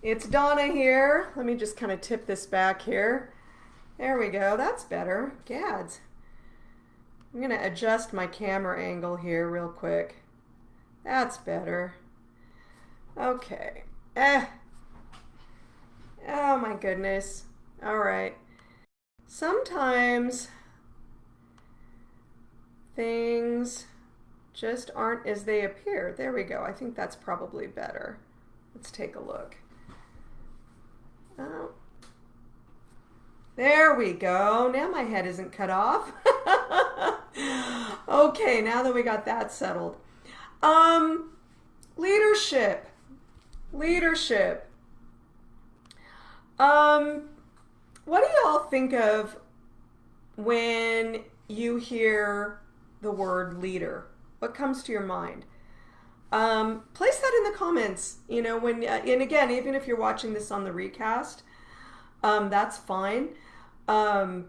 It's Donna here. Let me just kind of tip this back here. There we go. That's better. Gads. I'm going to adjust my camera angle here real quick. That's better. Okay. Eh. Oh my goodness. All right. Sometimes things just aren't as they appear. There we go. I think that's probably better. Let's take a look. Oh. There we go. Now my head isn't cut off. okay, now that we got that settled. Um, leadership. Leadership. Um, what do y'all think of when you hear the word leader? What comes to your mind? Um, place that in the comments. You know, when uh, and again, even if you're watching this on the recast, um, that's fine. Um,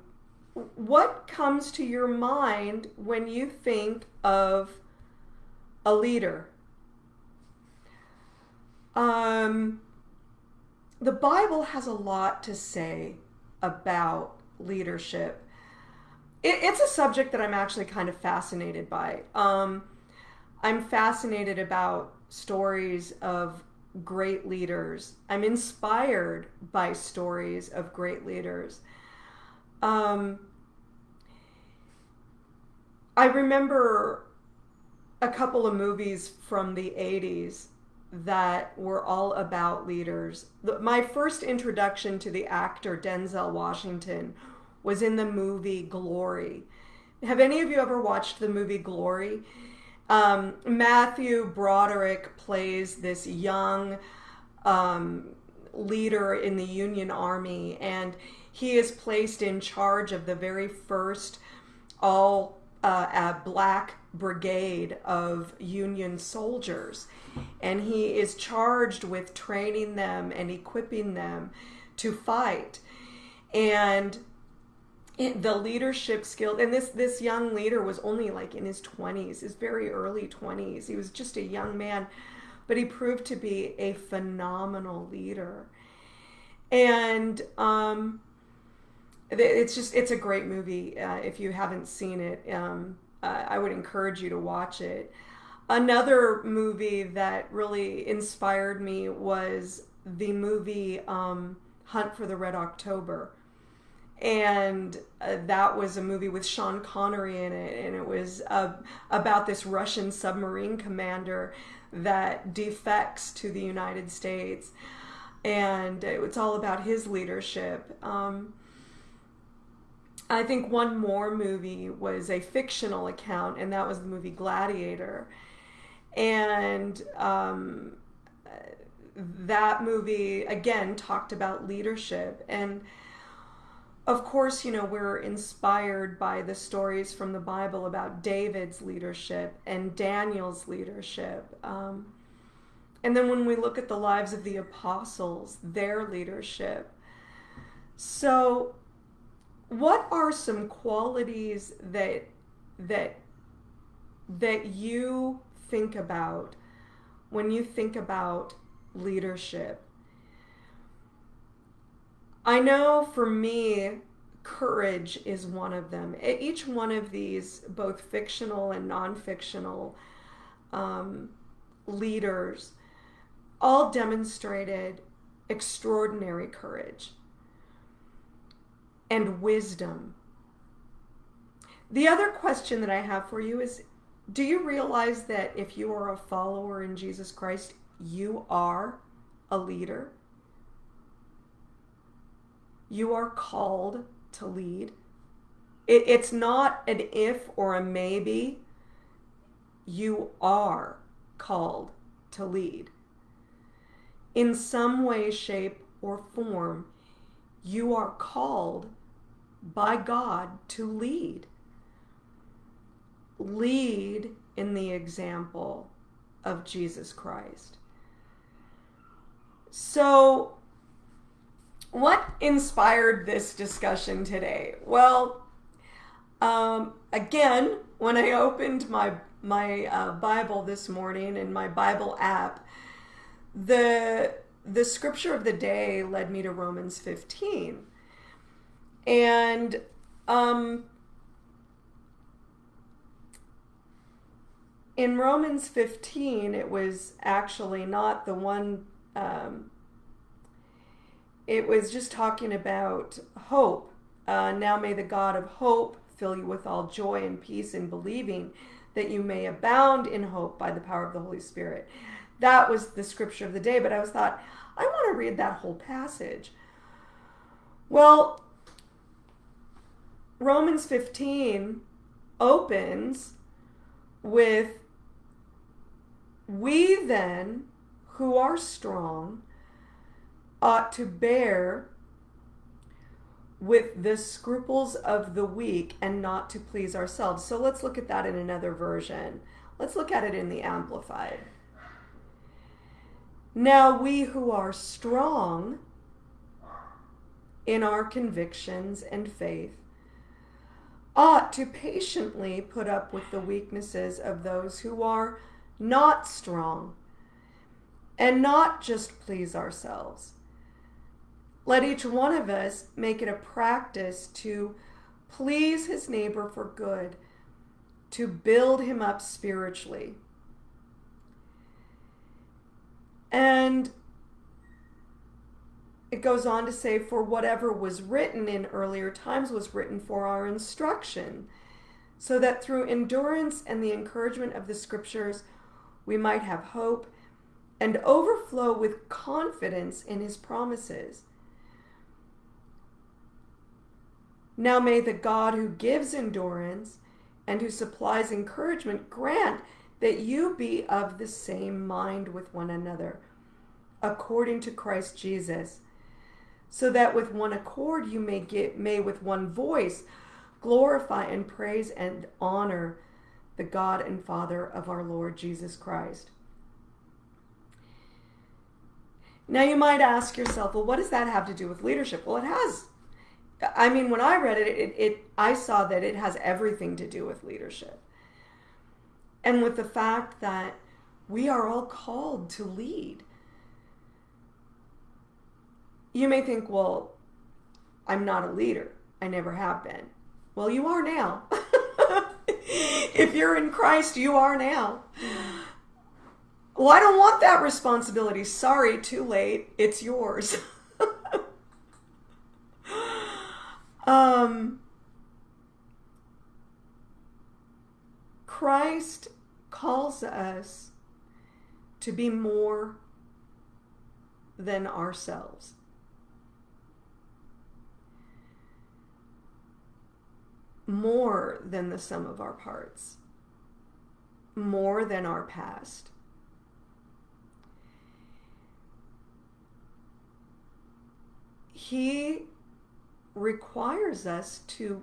what comes to your mind when you think of a leader? Um, the Bible has a lot to say about leadership. It, it's a subject that I'm actually kind of fascinated by. Um, I'm fascinated about stories of great leaders. I'm inspired by stories of great leaders. Um, I remember a couple of movies from the 80s that were all about leaders. My first introduction to the actor Denzel Washington was in the movie Glory. Have any of you ever watched the movie Glory? Um, Matthew Broderick plays this young um, leader in the Union Army, and he is placed in charge of the very first all uh, black brigade of Union soldiers. And he is charged with training them and equipping them to fight. And the leadership skill and this this young leader was only like in his 20s his very early 20s he was just a young man but he proved to be a phenomenal leader. And um, it's just it's a great movie uh, if you haven't seen it. Um, uh, i would encourage you to watch it. Another movie that really inspired me was the movie um, hunt for the red october and uh, that was a movie with Sean Connery in it, and it was uh, about this Russian submarine commander that defects to the United States, and it's all about his leadership. Um, I think one more movie was a fictional account, and that was the movie Gladiator, and um, that movie again talked about leadership. And of course, you know, we're inspired by the stories from the Bible about David's leadership and Daniel's leadership. Um, and then when we look at the lives of the apostles, their leadership. So, what are some qualities that that that you think about when you think about leadership? I know for me, courage is one of them. Each one of these, both fictional and non fictional um, leaders, all demonstrated extraordinary courage and wisdom. The other question that I have for you is Do you realize that if you are a follower in Jesus Christ, you are a leader? You are called to lead. It, it's not an if or a maybe. You are called to lead. In some way, shape, or form, you are called by God to lead. Lead in the example of Jesus Christ. So, what inspired this discussion today? Well, um, again, when I opened my my uh, Bible this morning in my Bible app, the the scripture of the day led me to Romans 15. And um, in Romans 15, it was actually not the one, um, it was just talking about hope. Uh, now may the God of hope fill you with all joy and peace in believing that you may abound in hope by the power of the Holy Spirit. That was the scripture of the day, but I was thought, I want to read that whole passage. Well, Romans 15 opens with We then, who are strong, ought to bear with the scruples of the weak and not to please ourselves. So let's look at that in another version. Let's look at it in the Amplified. Now, we who are strong in our convictions and faith ought to patiently put up with the weaknesses of those who are not strong and not just please ourselves. Let each one of us make it a practice to please his neighbor for good, to build him up spiritually. And it goes on to say, For whatever was written in earlier times was written for our instruction, so that through endurance and the encouragement of the scriptures we might have hope and overflow with confidence in his promises. Now may the God who gives endurance and who supplies encouragement grant that you be of the same mind with one another, according to Christ Jesus, so that with one accord you may get may with one voice glorify and praise and honor the God and Father of our Lord Jesus Christ. Now you might ask yourself, well, what does that have to do with leadership? Well, it has. I mean, when I read it, it, it I saw that it has everything to do with leadership and with the fact that we are all called to lead. You may think, well, I'm not a leader. I never have been. Well, you are now. if you're in Christ, you are now. Well, I don't want that responsibility. Sorry, too late. It's yours. um, Christ calls us to be more than ourselves. More than the sum of our parts. More than our past. He requires us to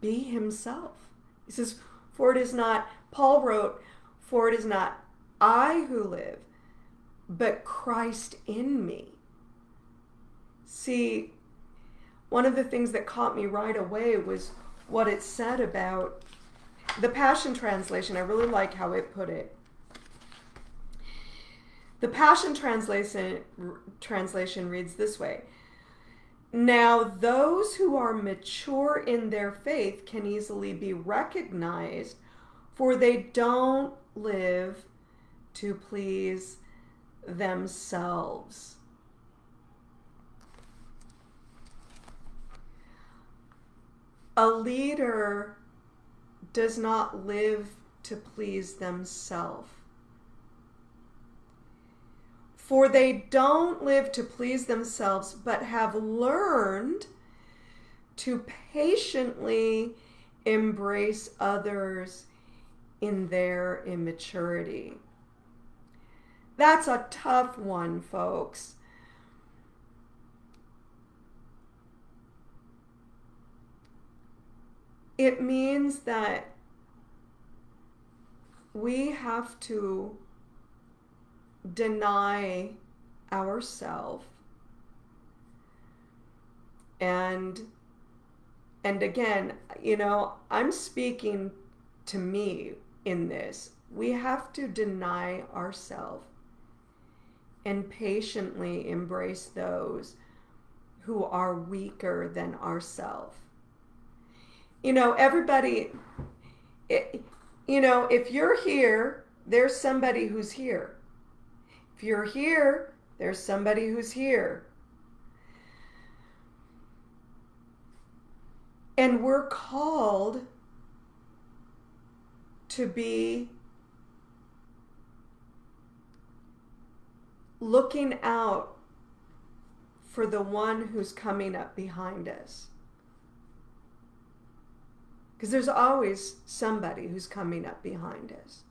be Himself. He says, for it is not, Paul wrote, For it is not I who live, but Christ in me. See, one of the things that caught me right away was what it said about the Passion Translation. I really like how it put it. The Passion Translation, translation reads this way now, those who are mature in their faith can easily be recognized, for they don't live to please themselves. A leader does not live to please themselves. For they don't live to please themselves, but have learned to patiently embrace others in their immaturity. That's a tough one, folks. It means that we have to deny ourself and and again you know i'm speaking to me in this we have to deny ourselves and patiently embrace those who are weaker than ourselves. You know, everybody, it, you know, if you're here, there's somebody who's here. If you're here, there's somebody who's here. And we're called to be looking out for the one who's coming up behind us. Because there's always somebody who's coming up behind us.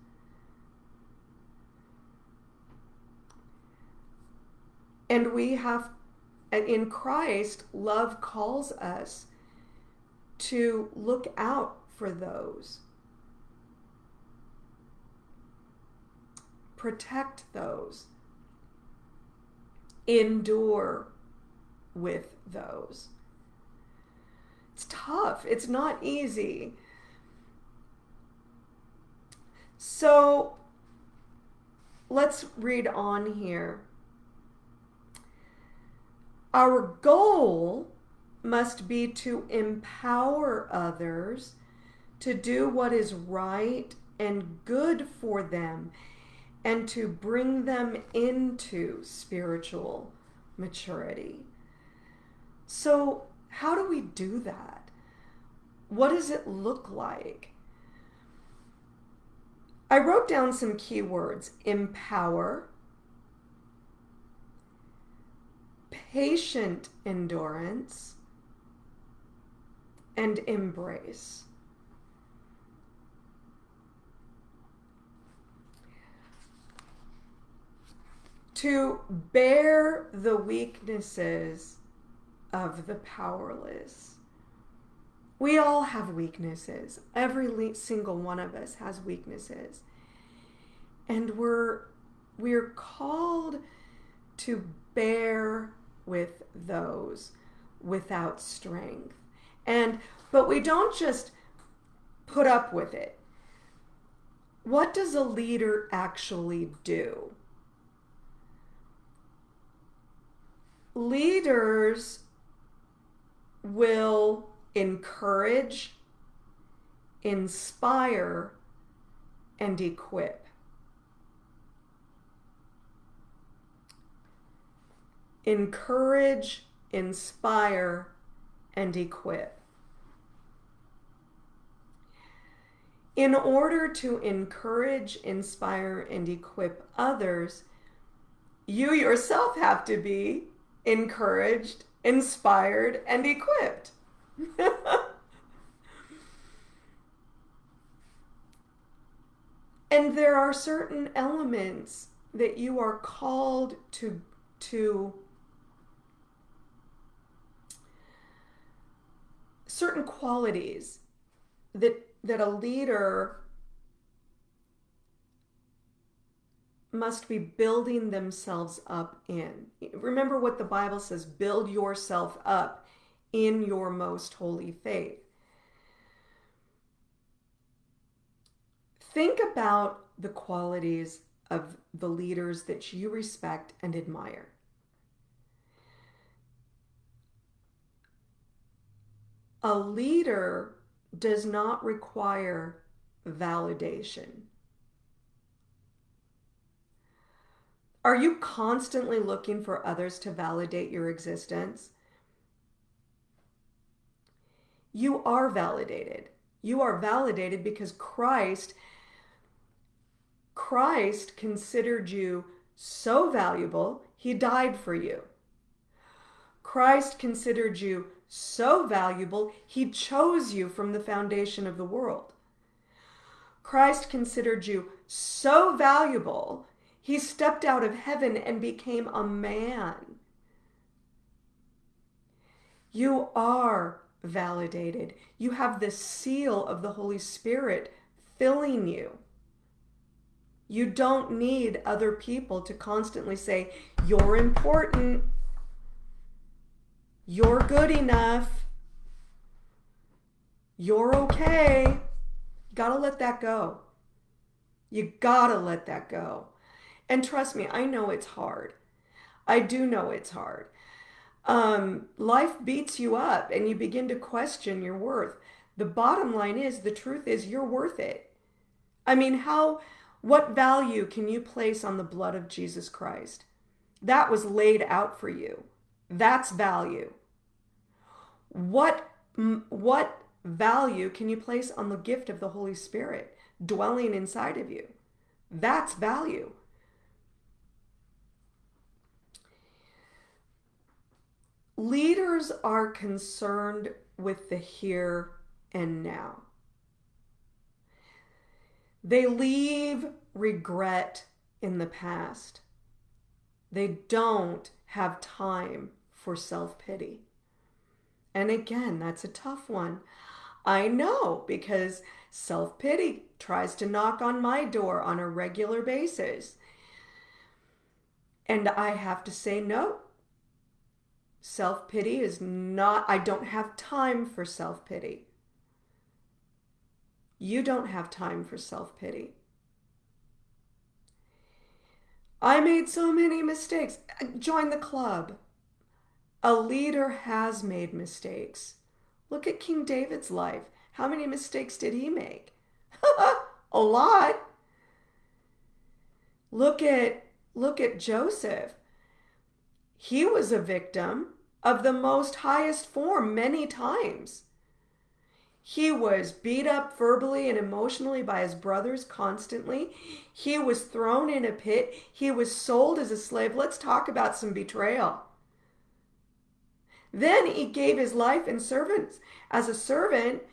And we have, in Christ, love calls us to look out for those, protect those, endure with those. It's tough, it's not easy. So let's read on here. Our goal must be to empower others to do what is right and good for them and to bring them into spiritual maturity. So, how do we do that? What does it look like? I wrote down some keywords empower, patient endurance, and embrace. To bear the weaknesses of the powerless. We all have weaknesses. Every single one of us has weaknesses. And we're we're called to bear with those without strength. And but we don't just put up with it. What does a leader actually do? Leaders will encourage, inspire, and equip. Encourage, inspire, and equip. In order to encourage, inspire, and equip others, you yourself have to be encouraged, inspired, and equipped. and there are certain elements that you are called to to certain qualities that that a leader must be building themselves up in. Remember what the Bible says build yourself up in your most holy faith. Think about the qualities of the leaders that you respect and admire. A leader does not require validation. Are you constantly looking for others to validate your existence? You are validated. You are validated because Christ Christ considered you so valuable, he died for you. Christ considered you so valuable, he chose you from the foundation of the world. Christ considered you so valuable, he stepped out of heaven and became a man. You are validated. You have the seal of the Holy Spirit filling you. You don't need other people to constantly say, You're important. You're good enough. You're okay. You Gotta let that go. You gotta let that go. And trust me, I know it's hard. I do know it's hard. Um, life beats you up and you begin to question your worth. The bottom line is the truth is you're worth it. I mean, how, what value can you place on the blood of Jesus Christ? That was laid out for you. That's value. What, what value can you place on the gift of the Holy Spirit dwelling inside of you? That's value. Leaders are concerned with the here and now. They leave regret in the past. They don't have time for self pity. And again, that's a tough one. I know because self pity tries to knock on my door on a regular basis. And I have to say, no. Self pity is not, I don't have time for self pity. You don't have time for self pity. I made so many mistakes. Join the club. A leader has made mistakes. Look at King David's life. How many mistakes did he make? a lot. Look at look at Joseph. He was a victim of the most highest form many times. He was beat up verbally and emotionally by his brothers constantly. He was thrown in a pit. He was sold as a slave. Let's talk about some betrayal. Then he gave his life and servants as a servant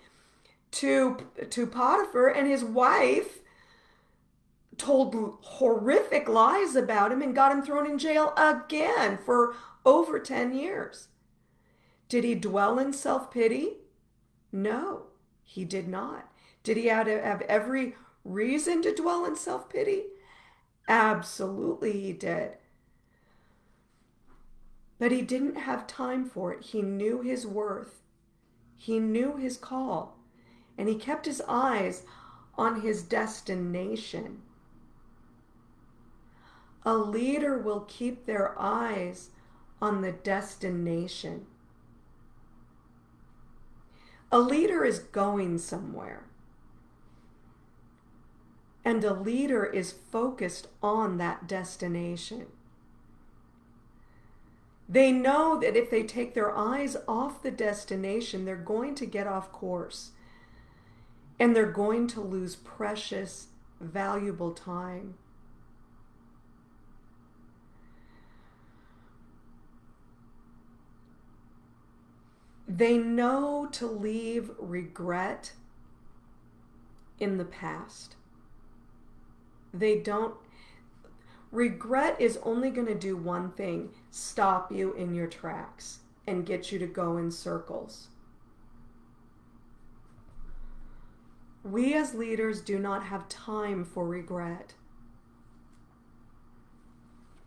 to, to Potiphar, and his wife told horrific lies about him and got him thrown in jail again for over 10 years. Did he dwell in self pity? No, he did not. Did he have, have every reason to dwell in self pity? Absolutely, he did. But he didn't have time for it. He knew his worth, he knew his call, and he kept his eyes on his destination. A leader will keep their eyes on the destination. A leader is going somewhere. And a leader is focused on that destination. They know that if they take their eyes off the destination, they're going to get off course and they're going to lose precious, valuable time. They know to leave regret in the past. They don't Regret is only going to do one thing stop you in your tracks and get you to go in circles. We as leaders do not have time for regret.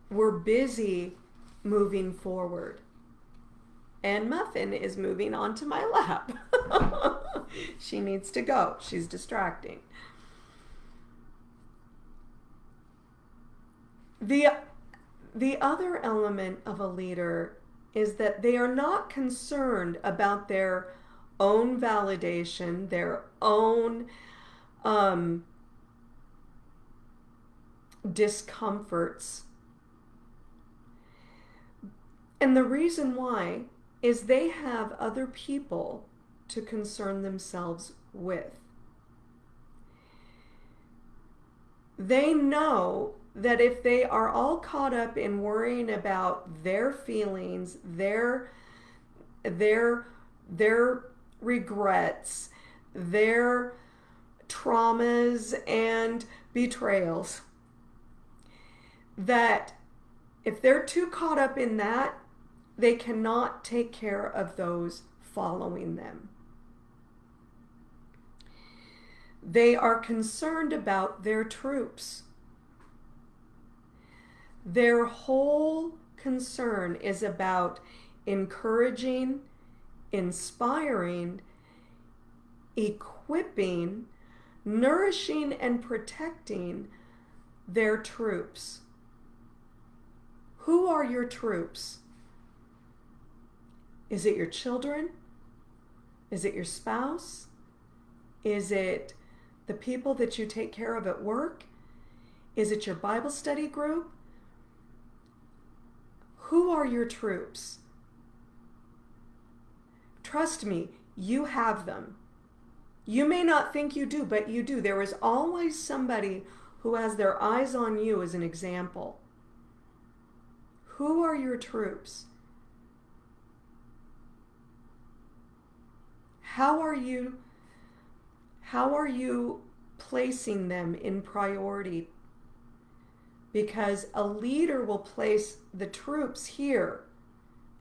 We're busy moving forward. And Muffin is moving onto my lap. she needs to go. She's distracting. The, the other element of a leader is that they are not concerned about their own validation, their own um, discomforts. And the reason why is they have other people to concern themselves with. They know that if they are all caught up in worrying about their feelings, their their their regrets, their traumas and betrayals, that if they're too caught up in that, they cannot take care of those following them. They are concerned about their troops their whole concern is about encouraging, inspiring, equipping, nourishing, and protecting their troops Who are your troops? Is it your children? Is it your spouse? Is it the people that you take care of at work? Is it your Bible study group? Who are your troops? Trust me, you have them. You may not think you do, but you do. There is always somebody who has their eyes on you as an example. Who are your troops? How are you how are you placing them in priority? Because a leader will place the troops here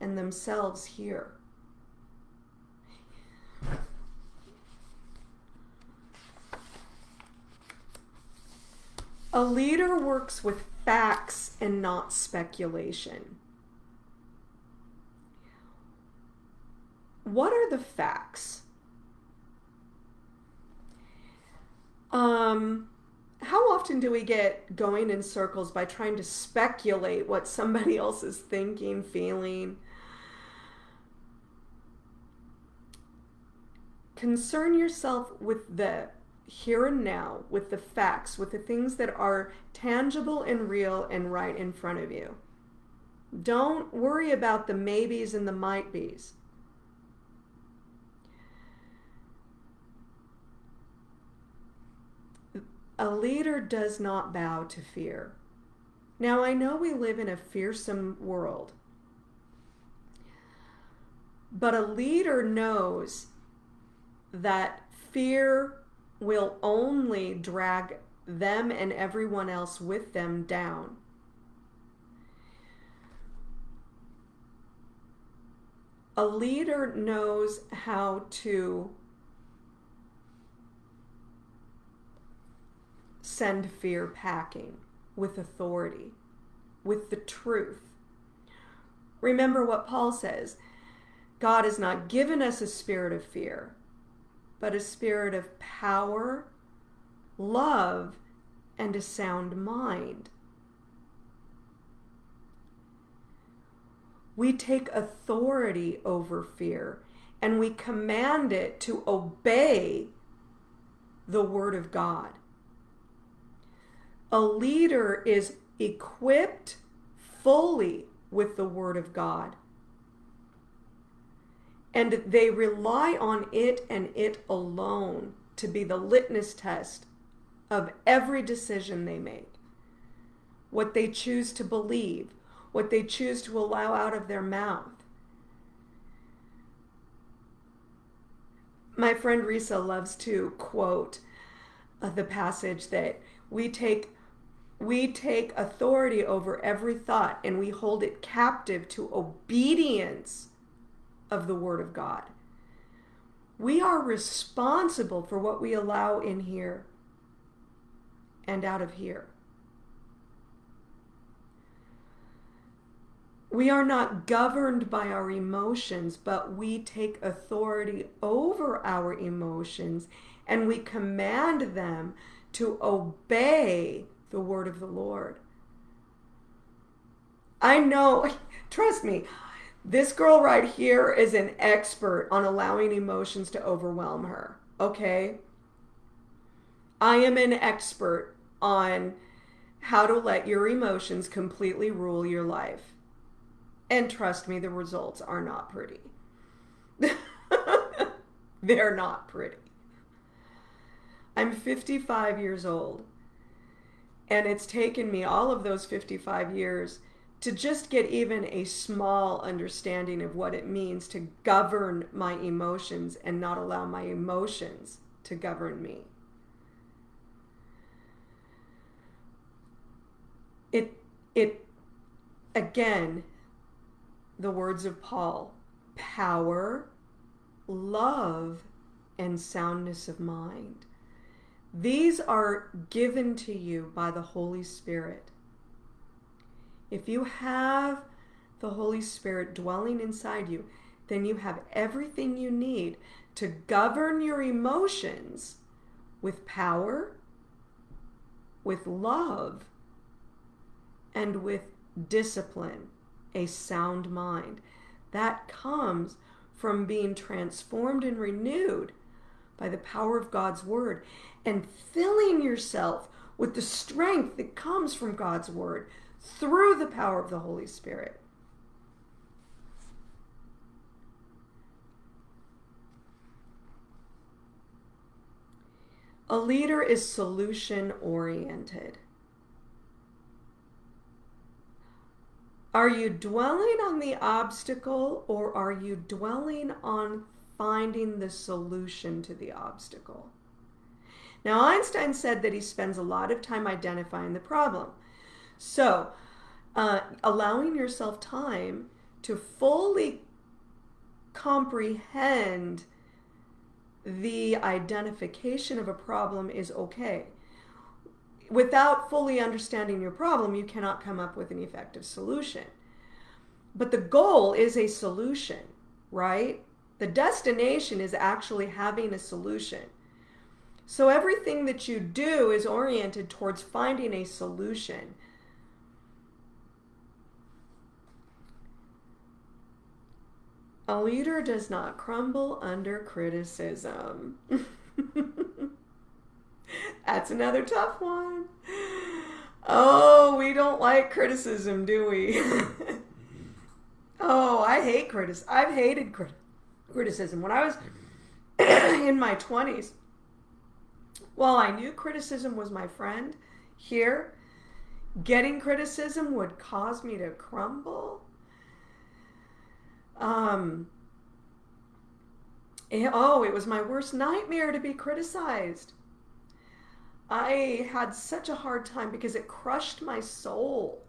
and themselves here. A leader works with facts and not speculation. What are the facts? Um, often do we get going in circles by trying to speculate what somebody else is thinking, feeling? Concern yourself with the here and now, with the facts, with the things that are tangible and real and right in front of you. Don't worry about the maybes and the might be's. A leader does not bow to fear. Now, I know we live in a fearsome world, but a leader knows that fear will only drag them and everyone else with them down. A leader knows how to send fear packing with authority, with the truth. Remember what Paul says God has not given us a spirit of fear, but a spirit of power, love, and a sound mind. We take authority over fear and we command it to obey the Word of God. A leader is equipped fully with the Word of God. And they rely on it and it alone to be the litmus test of every decision they make. What they choose to believe, what they choose to allow out of their mouth. My friend Risa loves to quote uh, the passage that we take we take authority over every thought and we hold it captive to obedience of the Word of God. We are responsible for what we allow in here and out of here. We are not governed by our emotions, but we take authority over our emotions and we command them to obey the word of the Lord. I know, trust me, this girl right here is an expert on allowing emotions to overwhelm her. Okay? I am an expert on how to let your emotions completely rule your life. And trust me, the results are not pretty. They're not pretty. I'm 55 years old. And it's taken me all of those 55 years to just get even a small understanding of what it means to govern my emotions and not allow my emotions to govern me. It, it, again, the words of Paul power, love, and soundness of mind. These are given to you by the Holy Spirit. If you have the Holy Spirit dwelling inside you, then you have everything you need to govern your emotions with power, with love, and with discipline, a sound mind. That comes from being transformed and renewed by the power of God's word and filling yourself with the strength that comes from God's word through the power of the Holy Spirit. A leader is solution oriented. Are you dwelling on the obstacle or are you dwelling on finding the solution to the obstacle? Now, Einstein said that he spends a lot of time identifying the problem. So, uh, allowing yourself time to fully comprehend the identification of a problem is okay. Without fully understanding your problem, you cannot come up with an effective solution. But the goal is a solution, right? The destination is actually having a solution. So everything that you do is oriented towards finding a solution. A leader does not crumble under criticism. That's another tough one. Oh, we don't like criticism, do we? oh, I hate criticism. I've hated crit- criticism. When I was in my 20s, well, I knew criticism was my friend here. Getting criticism would cause me to crumble um, oh, it was my worst nightmare to be criticized. I had such a hard time because it crushed my soul.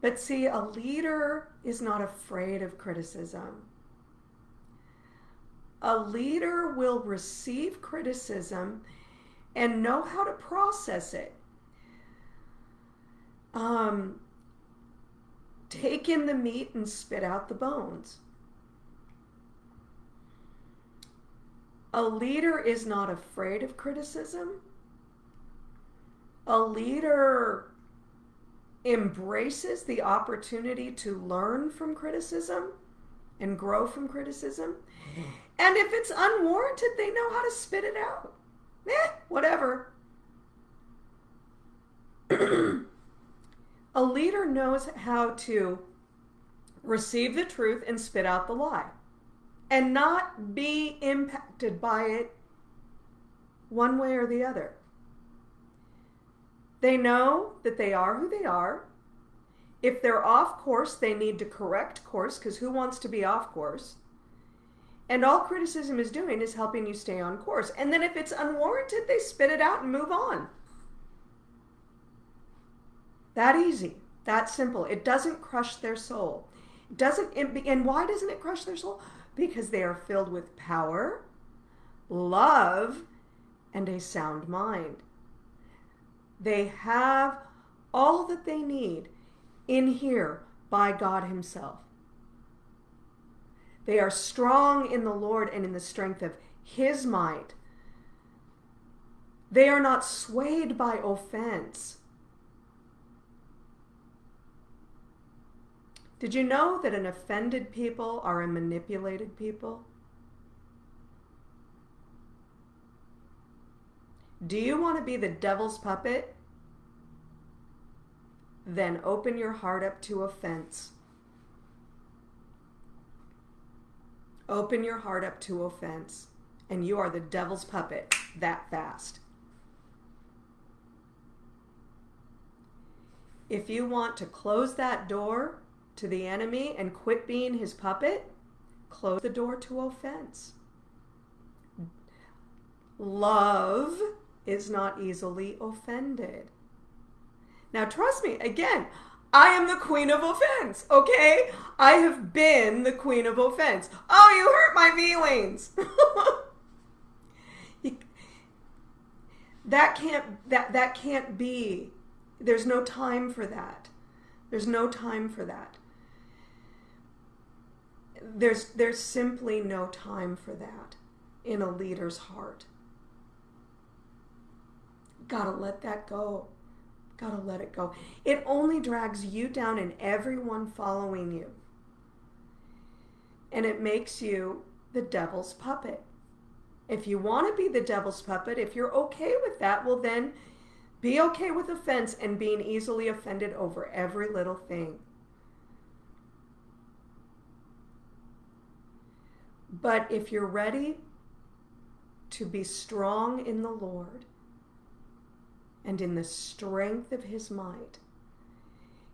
But see, a leader is not afraid of criticism. A leader will receive criticism and know how to process it. Um, Take in the meat and spit out the bones. A leader is not afraid of criticism. A leader embraces the opportunity to learn from criticism and grow from criticism. And if it's unwarranted, they know how to spit it out. Eh, whatever. A leader knows how to receive the truth and spit out the lie and not be impacted by it one way or the other. They know that they are who they are. If they're off course, they need to correct course because who wants to be off course? And all criticism is doing is helping you stay on course. And then if it's unwarranted, they spit it out and move on. That easy. That simple. It doesn't crush their soul. It doesn't and why doesn't it crush their soul? Because they are filled with power, love, and a sound mind. They have all that they need in here by God Himself. They are strong in the Lord and in the strength of His might. They are not swayed by offense. Did you know that an offended people are a manipulated people? Do you want to be the devil's puppet? Then open your heart up to offense. Open your heart up to offense, and you are the devil's puppet that fast. If you want to close that door, to the enemy and quit being his puppet, close the door to offense. Love is not easily offended. Now, trust me, again, I am the queen of offense, okay? I have been the queen of offense. Oh, you hurt my feelings. that can't that that can't be. There's no time for that. There's no time for that there's there's simply no time for that in a leader's heart. Got to let that go. Gotta let it go. It only drags you down and everyone following you. And it makes you the devil's puppet. If you want to be the devil's puppet, if you're okay with that, well, then be okay with offense and being easily offended over every little thing. But if you're ready to be strong in the Lord and in the strength of his might,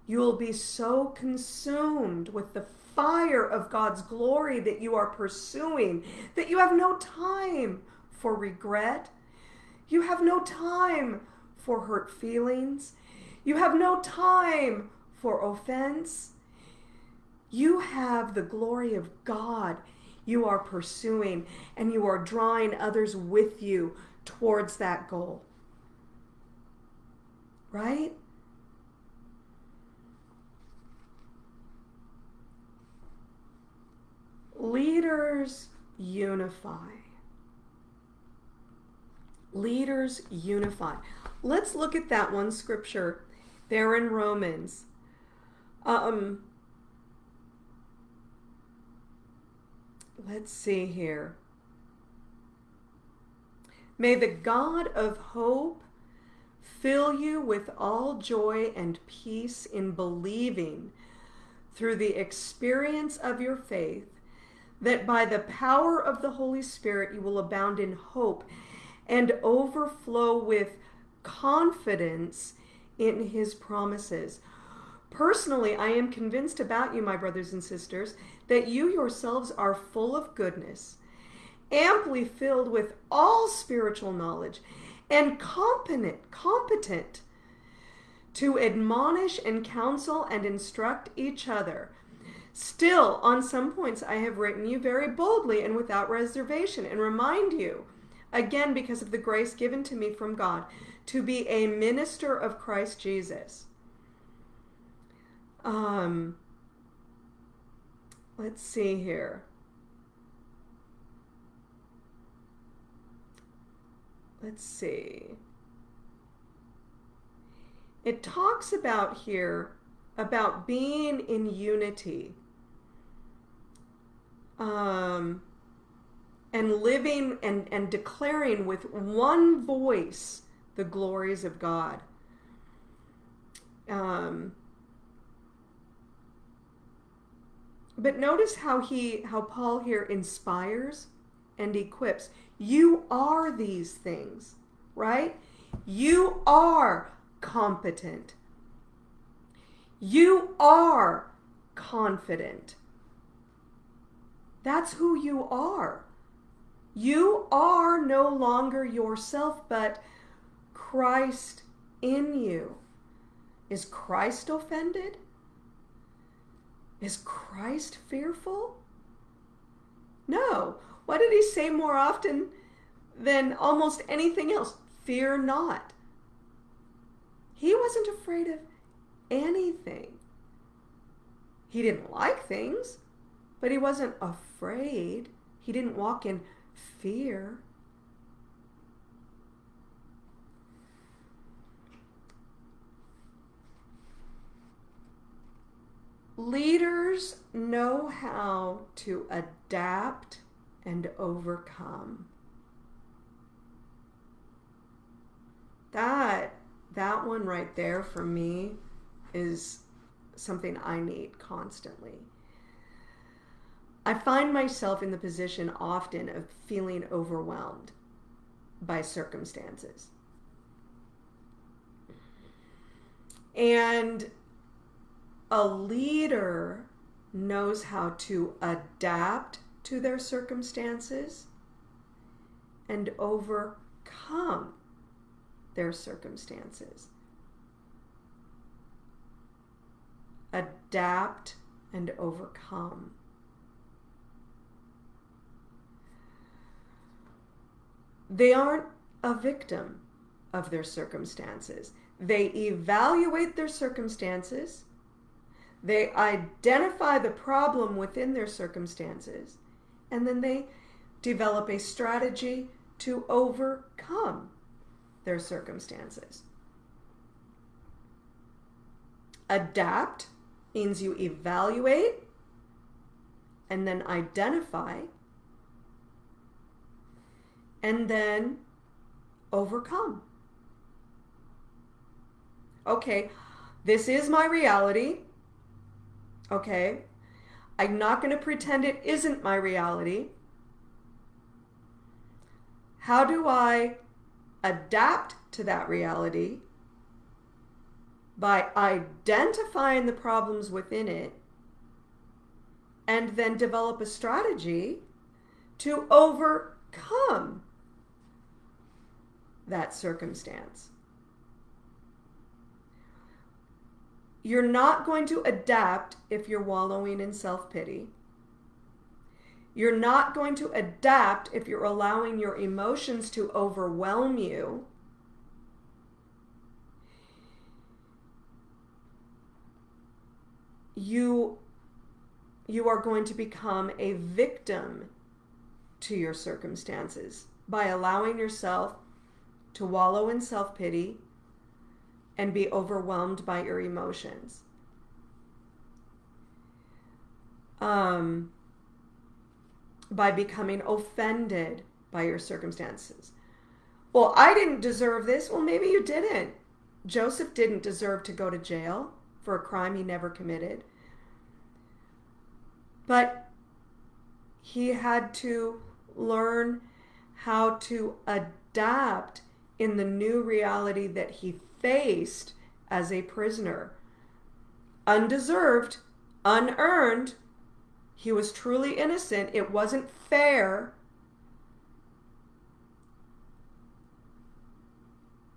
you will be so consumed with the fire of God's glory that you are pursuing that you have no time for regret. You have no time for hurt feelings. You have no time for offense. You have the glory of God you are pursuing, and you are drawing others with you towards that goal. Right? Leaders unify. Leaders unify. Let's look at that one scripture there in Romans. Um, let's see here. May the God of hope fill you with all joy and peace in believing through the experience of your faith, that by the power of the Holy Spirit you will abound in hope and overflow with confidence in his promises. Personally, I am convinced about you, my brothers and sisters, that you yourselves are full of goodness, amply filled with all spiritual knowledge, and competent, competent to admonish and counsel and instruct each other. Still, on some points, I have written you very boldly and without reservation, and remind you, again, because of the grace given to me from God, to be a minister of Christ Jesus. Um, let's see here. Let's see. It talks about here about being in unity um, and living and, and declaring with one voice the glories of God. Um, But notice how he how Paul here inspires and equips. You are these things, right? You are competent. You are confident. That's who you are. You are no longer yourself, but Christ in you. Is Christ offended? Is Christ fearful? No. What did he say more often than almost anything else? Fear not. He wasn't afraid of anything. He didn't like things, but he wasn't afraid. He didn't walk in fear. Leaders know how to adapt and overcome. That that one right there for me is something I need constantly. I find myself in the position often of feeling overwhelmed by circumstances. And a leader knows how to adapt to their circumstances and overcome their circumstances. Adapt and overcome. They aren't a victim of their circumstances. They evaluate their circumstances they identify the problem within their circumstances and then they develop a strategy to overcome their circumstances. Adapt means you evaluate and then identify and then overcome. Okay, this is my reality. Okay, I'm not going to pretend it isn't my reality. How do I adapt to that reality by identifying the problems within it and then develop a strategy to overcome that circumstance. You're not going to adapt if you're wallowing in self pity. You're not going to adapt if you're allowing your emotions to overwhelm you. You, you are going to become a victim to your circumstances by allowing yourself to wallow in self pity and be overwhelmed by your emotions. Um, by becoming offended by your circumstances. Well, I didn't deserve this. Well, maybe you didn't. Joseph didn't deserve to go to jail for a crime he never committed. But he had to learn how to adapt in the new reality that he faced as a prisoner. Undeserved, unearned, he was truly innocent. It wasn't fair.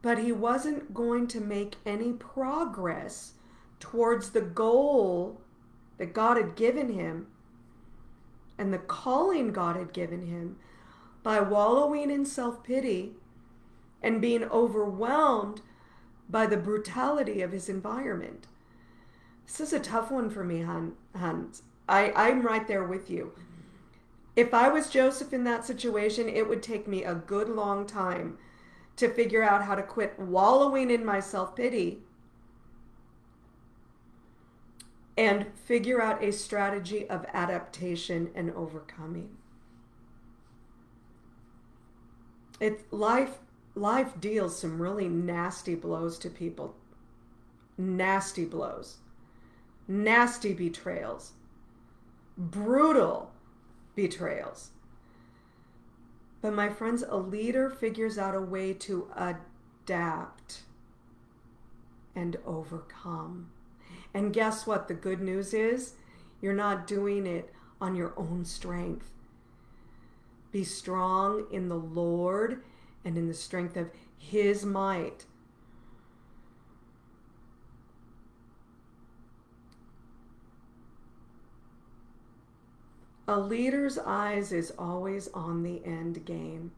But he wasn't going to make any progress towards the goal that God had given him and the calling God had given him by wallowing in self pity and being overwhelmed by the brutality of his environment. This is a tough one for me, Hans. I, I'm right there with you. If I was Joseph in that situation, it would take me a good long time to figure out how to quit wallowing in my self pity and figure out a strategy of adaptation and overcoming. It life life deals some really nasty blows to people. Nasty blows. Nasty betrayals. Brutal betrayals. But my friends, a leader figures out a way to adapt and overcome. And guess what? The good news is you're not doing it on your own strength. Be strong in the Lord and in the strength of His might. A leader's eyes is always on the end game.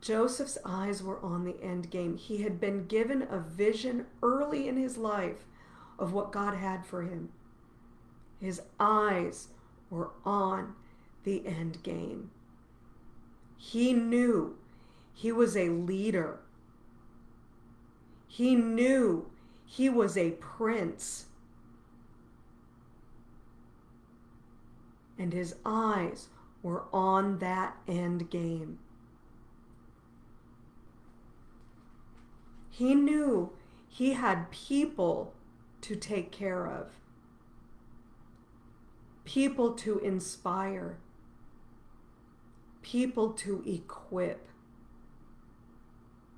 Joseph's eyes were on the end game. He had been given a vision early in his life of what God had for him. His eyes were on the end game. He knew he was a leader. He knew he was a prince. And his eyes were on that end game. He knew he had people to take care of, people to inspire, people to equip,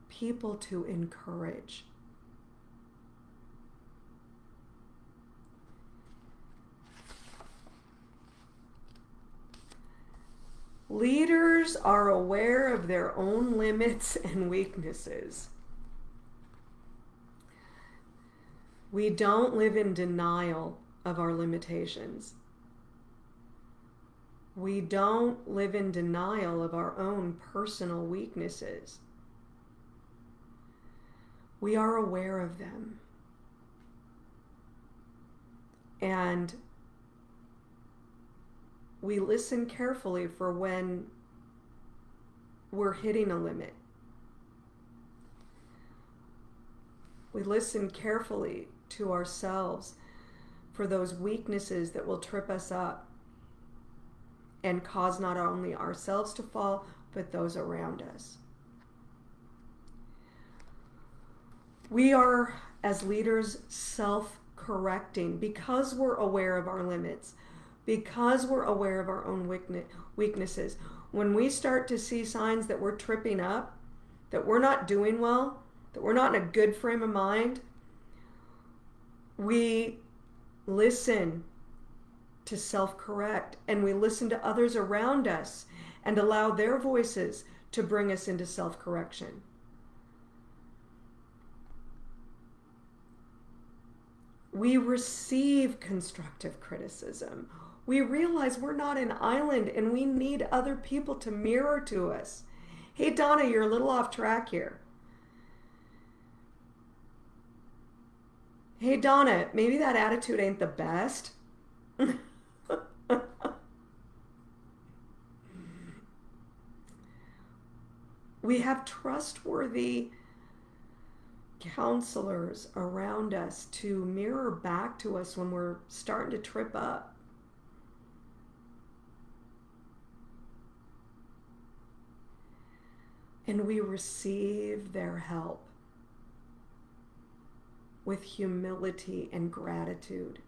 people to encourage. Leaders are aware of their own limits and weaknesses. We don't live in denial of our limitations. We don't live in denial of our own personal weaknesses. We are aware of them. And we listen carefully for when we're hitting a limit. we listen carefully to ourselves for those weaknesses that will trip us up and cause not only ourselves to fall, but those around us. We are, as leaders, self correcting because we're aware of our limits, because we're aware of our own weaknesses. When we start to see signs that we're tripping up, that we're not doing well, that we're not in a good frame of mind, we listen to self correct and we listen to others around us and allow their voices to bring us into self correction. We receive constructive criticism. We realize we're not an island and we need other people to mirror to us. Hey, Donna, you're a little off track here. Hey, Donna, maybe that attitude ain't the best. we have trustworthy counselors around us to mirror back to us when we're starting to trip up. And we receive their help with humility and gratitude.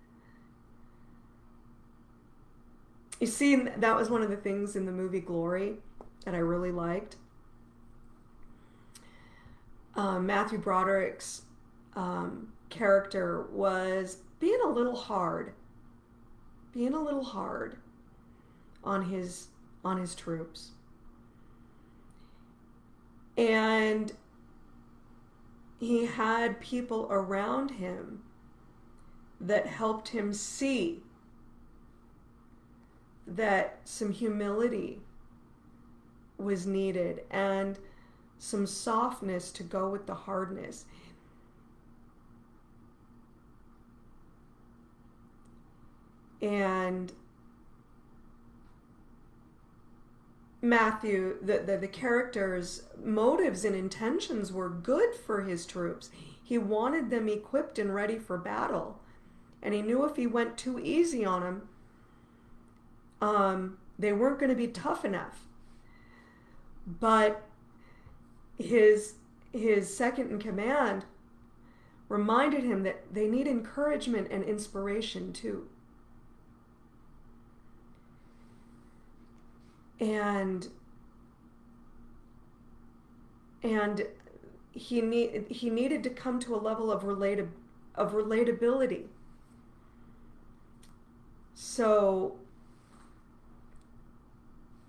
You see, that was one of the things in the movie Glory that I really liked. Um, Matthew Broderick's um, character was being a little hard, being a little hard on his on his troops. And he had people around him that helped him see that some humility was needed and some softness to go with the hardness. And Matthew, the, the, the character's motives and intentions were good for his troops. He wanted them equipped and ready for battle. And he knew if he went too easy on them, um, they weren't going to be tough enough. But his his second in command reminded him that they need encouragement and inspiration too. and and he need he needed to come to a level of related of relatability so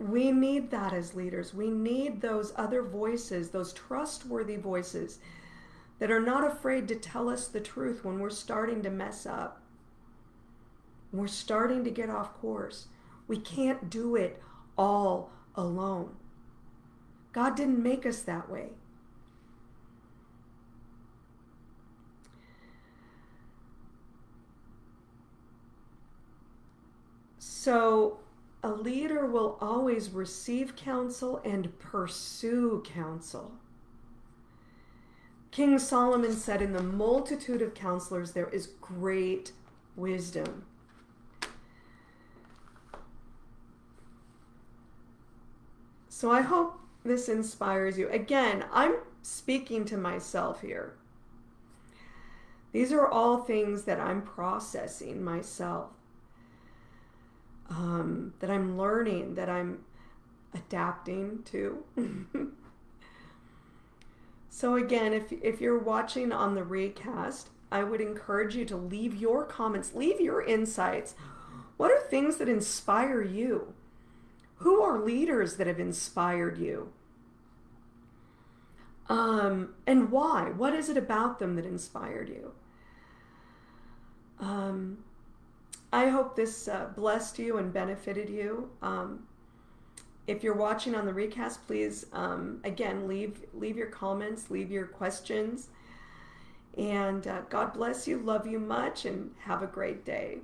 we need that as leaders we need those other voices those trustworthy voices that are not afraid to tell us the truth when we're starting to mess up we're starting to get off course we can't do it all alone. God didn't make us that way. So, a leader will always receive counsel and pursue counsel. King Solomon said, In the multitude of counselors, there is great wisdom. So I hope this inspires you. Again, I'm speaking to myself here. These are all things that I'm processing myself, um, that I'm learning, that I'm adapting to. so, again, if, if you're watching on the recast, I would encourage you to leave your comments, leave your insights. What are things that inspire you? Who are leaders that have inspired you? Um, and why? What is it about them that inspired you? Um, I hope this uh, blessed you and benefited you. Um, if you're watching on the recast, please um, again leave leave your comments, leave your questions, and uh, God bless you. Love you much, and have a great day.